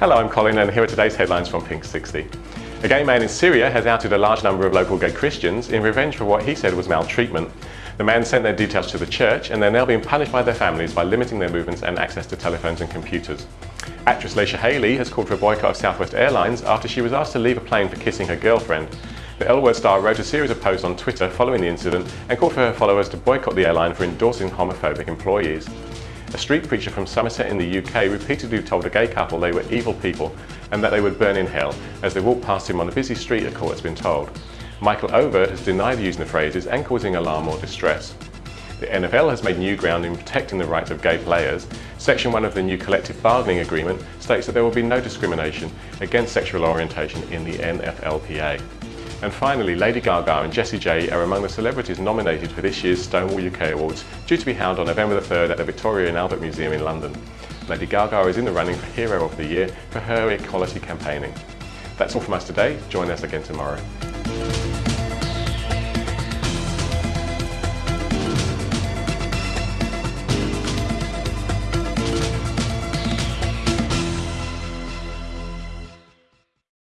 Hello, I'm Colin and here are today's headlines from Pink 60. A gay man in Syria has outed a large number of local gay Christians in revenge for what he said was maltreatment. The man sent their details to the church and they're now being punished by their families by limiting their movements and access to telephones and computers. Actress Leisha Haley has called for a boycott of Southwest Airlines after she was asked to leave a plane for kissing her girlfriend. The L Word star wrote a series of posts on Twitter following the incident and called for her followers to boycott the airline for endorsing homophobic employees. A street preacher from Somerset in the UK repeatedly told a gay couple they were evil people and that they would burn in hell as they walked past him on a busy street, a court has been told. Michael Overd has denied using the phrases and causing alarm or distress. The NFL has made new ground in protecting the rights of gay players. Section 1 of the new collective bargaining agreement states that there will be no discrimination against sexual orientation in the NFLPA. And finally, Lady Gaga and Jessie J are among the celebrities nominated for this year's Stonewall UK Awards, due to be held on November the 3rd at the Victoria and Albert Museum in London. Lady Gaga is in the running for Hero of the Year for her equality campaigning. That's all from us today. Join us again tomorrow.